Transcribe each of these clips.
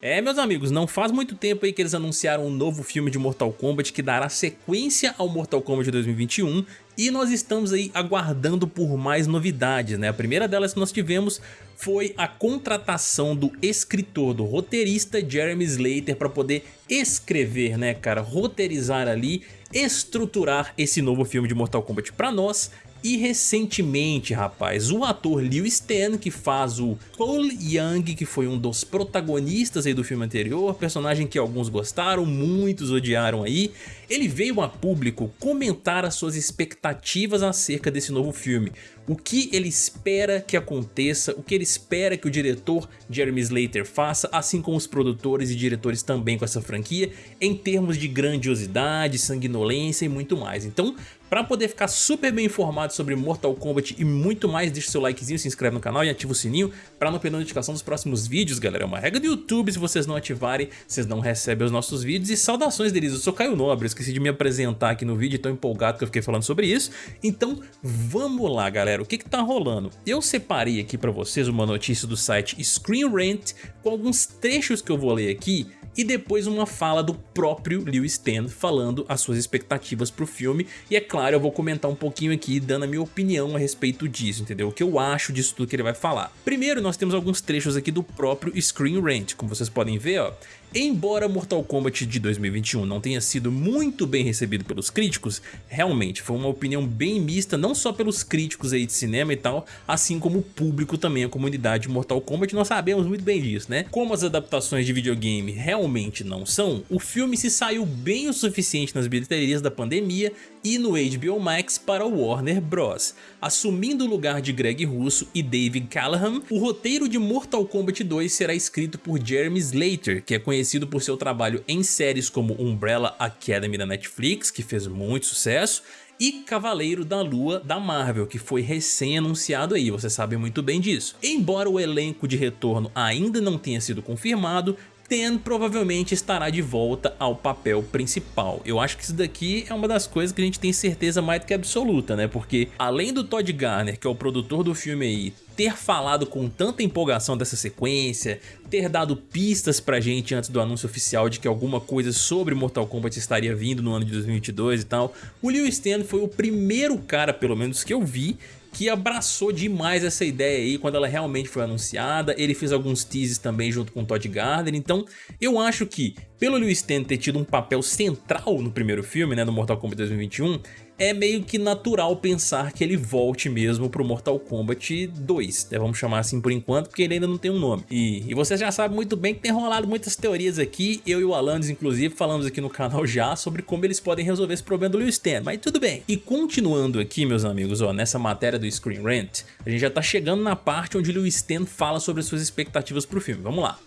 É, meus amigos, não faz muito tempo aí que eles anunciaram um novo filme de Mortal Kombat que dará sequência ao Mortal Kombat 2021 e nós estamos aí aguardando por mais novidades, né? A primeira delas que nós tivemos foi a contratação do escritor, do roteirista Jeremy Slater para poder escrever, né, cara, roteirizar ali, estruturar esse novo filme de Mortal Kombat para nós. E recentemente, rapaz, o ator Liu Stan, que faz o Cole Young, que foi um dos protagonistas aí do filme anterior, personagem que alguns gostaram, muitos odiaram aí, ele veio a público comentar as suas expectativas acerca desse novo filme, o que ele espera que aconteça, o que ele espera que o diretor Jeremy Slater faça, assim como os produtores e diretores também com essa franquia, em termos de grandiosidade, sanguinolência e muito mais. Então, para poder ficar super bem informado sobre Mortal Kombat e muito mais, deixa seu likezinho, se inscreve no canal e ativa o sininho para não perder a notificação dos próximos vídeos, galera. É uma regra do YouTube, se vocês não ativarem, vocês não recebem os nossos vídeos. E saudações deles, eu sou Caio Nobre, esqueci de me apresentar aqui no vídeo, tão empolgado que eu fiquei falando sobre isso. Então, vamos lá, galera, o que que tá rolando? Eu separei aqui para vocês uma notícia do site Screen Rant com alguns trechos que eu vou ler aqui e depois uma fala do próprio Liu Stan falando as suas expectativas pro filme e é claro eu vou comentar um pouquinho aqui dando a minha opinião a respeito disso, entendeu? O que eu acho disso tudo que ele vai falar. Primeiro nós temos alguns trechos aqui do próprio Screen Rant, como vocês podem ver ó, Embora Mortal Kombat de 2021 não tenha sido muito bem recebido pelos críticos, realmente foi uma opinião bem mista não só pelos críticos aí de cinema e tal, assim como o público também, a comunidade de Mortal Kombat, nós sabemos muito bem disso, né? Como as adaptações de videogame realmente não são, o filme se saiu bem o suficiente nas bilheterias da pandemia e no HBO Max para o Warner Bros. Assumindo o lugar de Greg Russo e David Callahan, o roteiro de Mortal Kombat 2 será escrito por Jeremy Slater, que é conhecido conhecido por seu trabalho em séries como Umbrella Academy da Netflix, que fez muito sucesso, e Cavaleiro da Lua da Marvel, que foi recém-anunciado aí, você sabe muito bem disso. Embora o elenco de retorno ainda não tenha sido confirmado, Ten provavelmente estará de volta ao papel principal. Eu acho que isso daqui é uma das coisas que a gente tem certeza mais do que absoluta, né? Porque além do Todd Garner, que é o produtor do filme aí, ter falado com tanta empolgação dessa sequência, ter dado pistas pra gente antes do anúncio oficial de que alguma coisa sobre Mortal Kombat estaria vindo no ano de 2022 e tal, o Liu Stan foi o primeiro cara, pelo menos que eu vi, que abraçou demais essa ideia aí quando ela realmente foi anunciada, ele fez alguns teases também junto com o Todd Gardner, então eu acho que pelo Liu Stan ter tido um papel central no primeiro filme, né, no Mortal Kombat 2021, é meio que natural pensar que ele volte mesmo pro Mortal Kombat 2, né? vamos chamar assim por enquanto, porque ele ainda não tem um nome. E, e vocês já sabem muito bem que tem rolado muitas teorias aqui, eu e o Alanis inclusive falamos aqui no canal já sobre como eles podem resolver esse problema do Liu Stan, mas tudo bem. E continuando aqui meus amigos, ó, nessa matéria do Screen Rant, a gente já tá chegando na parte onde Liu Stan fala sobre as suas expectativas pro filme, vamos lá.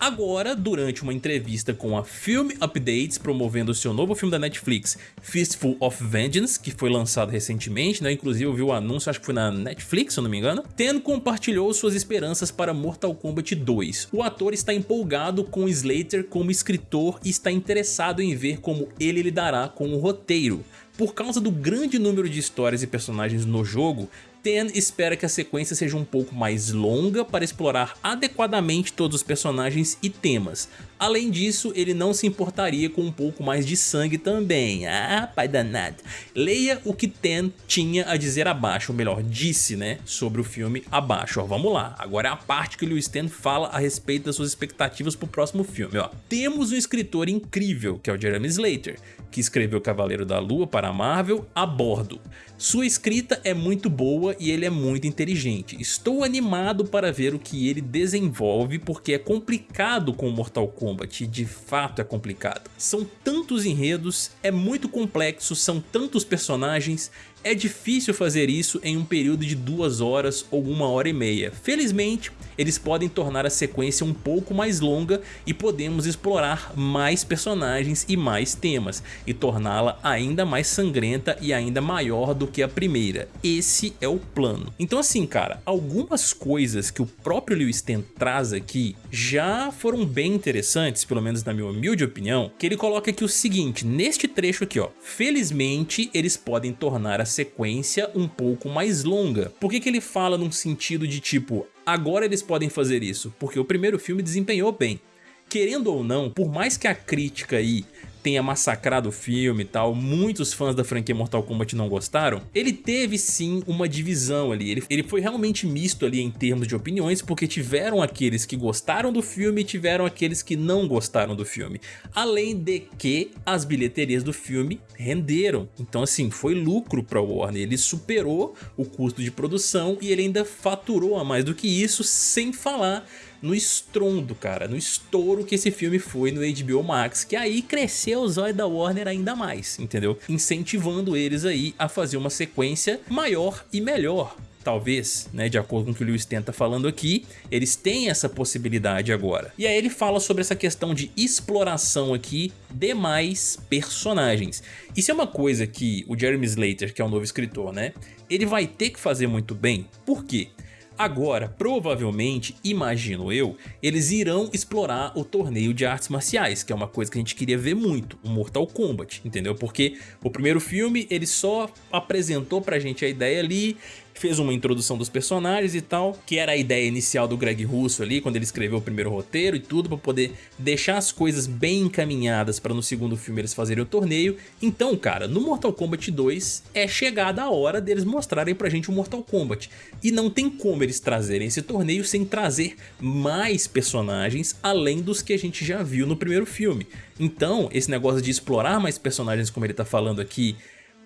Agora, durante uma entrevista com a Film Updates, promovendo seu novo filme da Netflix, Fistful of Vengeance, que foi lançado recentemente, né? inclusive eu vi o anúncio, acho que foi na Netflix, se eu não me engano, Ten compartilhou suas esperanças para Mortal Kombat 2. O ator está empolgado com Slater como escritor e está interessado em ver como ele lidará com o roteiro. Por causa do grande número de histórias e personagens no jogo, Ten espera que a sequência seja um pouco mais longa para explorar adequadamente todos os personagens e temas. Além disso, ele não se importaria com um pouco mais de sangue também. Ah, pai danado. Leia o que Ten tinha a dizer abaixo, ou melhor, disse, né, sobre o filme abaixo. Ó, vamos lá, agora é a parte que o Lewis Ten fala a respeito das suas expectativas para o próximo filme. Ó. Temos um escritor incrível, que é o Jeremy Slater, que escreveu Cavaleiro da Lua para Marvel a bordo. Sua escrita é muito boa e ele é muito inteligente. Estou animado para ver o que ele desenvolve porque é complicado com Mortal Kombat, de fato é complicado. São tantos enredos, é muito complexo, são tantos personagens, é difícil fazer isso em um período de duas horas ou uma hora e meia. Felizmente, eles podem tornar a sequência um pouco mais longa e podemos explorar mais personagens e mais temas, e torná-la ainda mais sangrenta e ainda maior do que a primeira. Esse é o plano. Então assim, cara, algumas coisas que o próprio Liu Stan traz aqui já foram bem interessantes, pelo menos na minha humilde opinião, que ele coloca aqui o seguinte, neste trecho aqui, ó, felizmente eles podem tornar a sequência um pouco mais longa. Por que, que ele fala num sentido de tipo, agora eles podem fazer isso? Porque o primeiro filme desempenhou bem. querendo ou não, por mais que a crítica aí tenha massacrado o filme e tal, muitos fãs da franquia Mortal Kombat não gostaram, ele teve sim uma divisão ali, ele, ele foi realmente misto ali em termos de opiniões, porque tiveram aqueles que gostaram do filme e tiveram aqueles que não gostaram do filme, além de que as bilheterias do filme renderam, então assim, foi lucro para o Warner, ele superou o custo de produção e ele ainda faturou a mais do que isso, sem falar no estrondo, cara, no estouro que esse filme foi no HBO Max, que aí cresceu o zóio da Warner ainda mais, entendeu? Incentivando eles aí a fazer uma sequência maior e melhor, talvez, né, de acordo com o que o Lewis tenta falando aqui, eles têm essa possibilidade agora. E aí ele fala sobre essa questão de exploração aqui de mais personagens. Isso é uma coisa que o Jeremy Slater, que é o novo escritor, né, ele vai ter que fazer muito bem. Por quê? Agora, provavelmente, imagino eu, eles irão explorar o torneio de artes marciais, que é uma coisa que a gente queria ver muito, o Mortal Kombat, entendeu? Porque o primeiro filme, ele só apresentou pra gente a ideia ali fez uma introdução dos personagens e tal, que era a ideia inicial do Greg Russo ali, quando ele escreveu o primeiro roteiro e tudo, para poder deixar as coisas bem encaminhadas para no segundo filme eles fazerem o torneio. Então, cara, no Mortal Kombat 2 é chegada a hora deles mostrarem pra gente o Mortal Kombat. E não tem como eles trazerem esse torneio sem trazer mais personagens além dos que a gente já viu no primeiro filme. Então, esse negócio de explorar mais personagens como ele tá falando aqui,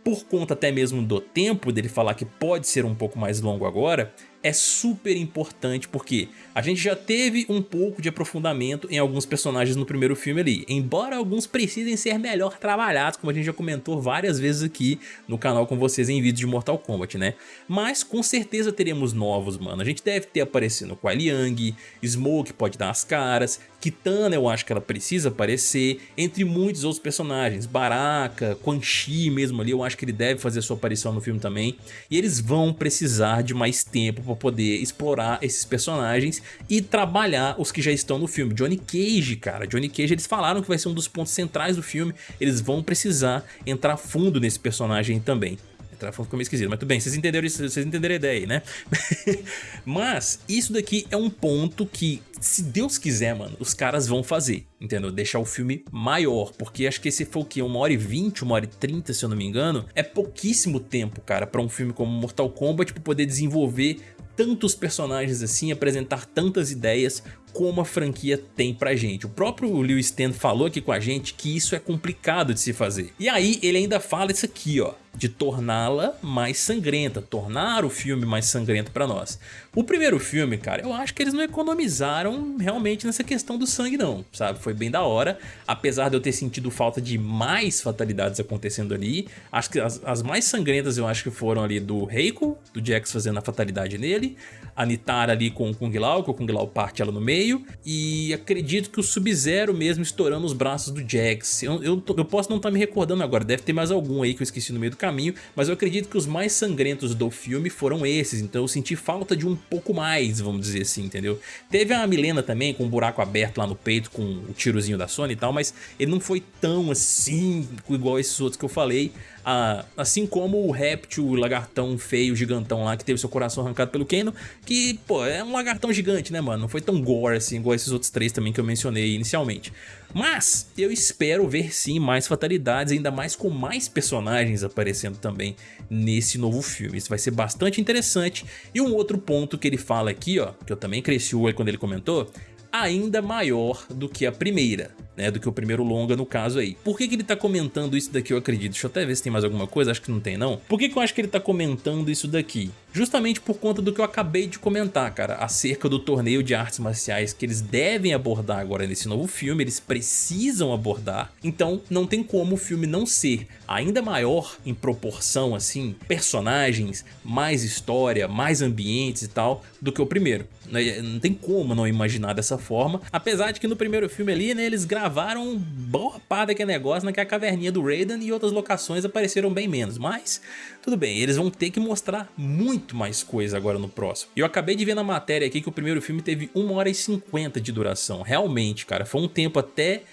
por conta até mesmo do tempo dele falar que pode ser um pouco mais longo agora, é super importante porque a gente já teve um pouco de aprofundamento em alguns personagens no primeiro filme ali, embora alguns precisem ser melhor trabalhados, como a gente já comentou várias vezes aqui no canal com vocês em vídeos de Mortal Kombat, né? Mas com certeza teremos novos, mano. A gente deve ter aparecendo Kuai Liang, Smoke pode dar as caras, Kitana eu acho que ela precisa aparecer, entre muitos outros personagens, Baraka, Quan Chi mesmo ali, eu acho que ele deve fazer sua aparição no filme também, e eles vão precisar de mais tempo para poder explorar esses personagens e trabalhar os que já estão no filme. Johnny Cage, cara, Johnny Cage eles falaram que vai ser um dos pontos centrais do filme, eles vão precisar entrar fundo nesse personagem também. Entrar fundo ficou meio esquisito, mas tudo bem, vocês entenderam, isso, vocês entenderam a ideia aí, né? mas isso daqui é um ponto que, se Deus quiser, mano, os caras vão fazer, entendeu? Deixar o filme maior, porque acho que esse foi o que? Uma hora e vinte, uma hora e trinta, se eu não me engano? É pouquíssimo tempo, cara, pra um filme como Mortal Kombat pra poder desenvolver tantos personagens assim, apresentar tantas ideias como a franquia tem pra gente. O próprio Lewis Stan falou aqui com a gente que isso é complicado de se fazer. E aí ele ainda fala isso aqui, ó de torná-la mais sangrenta, tornar o filme mais sangrento pra nós. O primeiro filme, cara, eu acho que eles não economizaram realmente nessa questão do sangue não, sabe? Foi bem da hora, apesar de eu ter sentido falta de mais fatalidades acontecendo ali, acho que as, as mais sangrentas eu acho que foram ali do Reiko, do Jax fazendo a fatalidade nele, a Nitara ali com o Kung Lao, que o Kung Lao parte ela no meio, e acredito que o Sub-Zero mesmo estourando os braços do Jax. Eu, eu, eu posso não estar tá me recordando agora, deve ter mais algum aí que eu esqueci no meio do caminho, mas eu acredito que os mais sangrentos do filme foram esses, então eu senti falta de um pouco mais, vamos dizer assim, entendeu? Teve a Milena também com um buraco aberto lá no peito com o tirozinho da Sony e tal, mas ele não foi tão assim, igual esses outros que eu falei, ah, assim como o réptil, o lagartão feio, gigantão lá, que teve seu coração arrancado pelo Kano, que, pô, é um lagartão gigante, né, mano? Não foi tão gore assim, igual esses outros três também que eu mencionei inicialmente. Mas eu espero ver sim mais fatalidades, ainda mais com mais personagens aparecendo também nesse novo filme. Isso vai ser bastante interessante. E um outro ponto que ele fala aqui, ó, que eu também cresci o olho quando ele comentou, ainda maior do que a primeira né, do que o primeiro longa no caso aí. Por que, que ele tá comentando isso daqui, eu acredito? Deixa eu até ver se tem mais alguma coisa, acho que não tem não. Por que, que eu acho que ele tá comentando isso daqui? Justamente por conta do que eu acabei de comentar, cara, acerca do torneio de artes marciais que eles devem abordar agora nesse novo filme, eles precisam abordar, então não tem como o filme não ser ainda maior em proporção, assim, personagens, mais história, mais ambientes e tal, do que o primeiro. Não tem como não imaginar dessa forma, apesar de que no primeiro filme ali, né, eles gravaram gravaram boa parte daquele negócio naquela caverninha do Raiden e outras locações apareceram bem menos, mas tudo bem, eles vão ter que mostrar muito mais coisa agora no próximo. E eu acabei de ver na matéria aqui que o primeiro filme teve 1 hora e 50 de duração, realmente, cara, foi um tempo até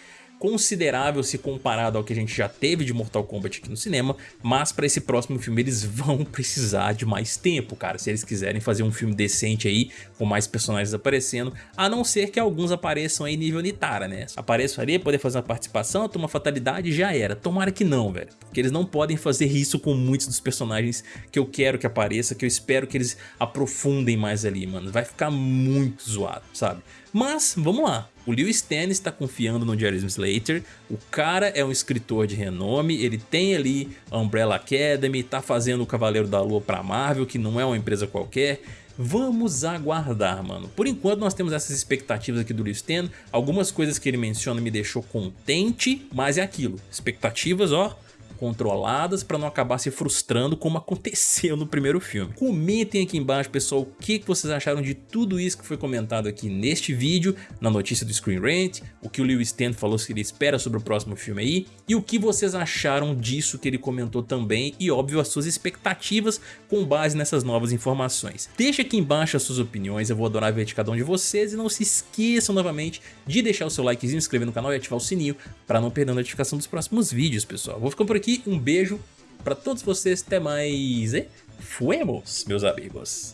considerável se comparado ao que a gente já teve de Mortal Kombat aqui no cinema, mas para esse próximo filme eles vão precisar de mais tempo, cara, se eles quiserem fazer um filme decente aí, com mais personagens aparecendo, a não ser que alguns apareçam aí nível Nitara, né? Apareçam ali, poder fazer uma participação, ter uma fatalidade já era. Tomara que não, velho, porque eles não podem fazer isso com muitos dos personagens que eu quero que apareça, que eu espero que eles aprofundem mais ali, mano. Vai ficar muito zoado, sabe? Mas, vamos lá. O Lewis Stannis está confiando no Jeremy Slater, o cara é um escritor de renome, ele tem ali a Umbrella Academy, tá fazendo o Cavaleiro da Lua pra Marvel, que não é uma empresa qualquer, Vamos aguardar, mano. Por enquanto nós temos essas expectativas aqui do Lewis Stannis, algumas coisas que ele menciona me deixou contente, mas é aquilo, expectativas ó, controladas para não acabar se frustrando como aconteceu no primeiro filme. Comentem aqui embaixo, pessoal, o que vocês acharam de tudo isso que foi comentado aqui neste vídeo, na notícia do Screen Rant, o que o Lewis Stent falou que ele espera sobre o próximo filme aí, e o que vocês acharam disso que ele comentou também, e óbvio as suas expectativas com base nessas novas informações. Deixa aqui embaixo as suas opiniões, eu vou adorar ver de cada um de vocês, e não se esqueçam novamente de deixar o seu likezinho, inscrever no canal e ativar o sininho para não perder a notificação dos próximos vídeos, pessoal. Vou ficando por aqui, aqui, um beijo para todos vocês, até mais e fuemos, meus amigos.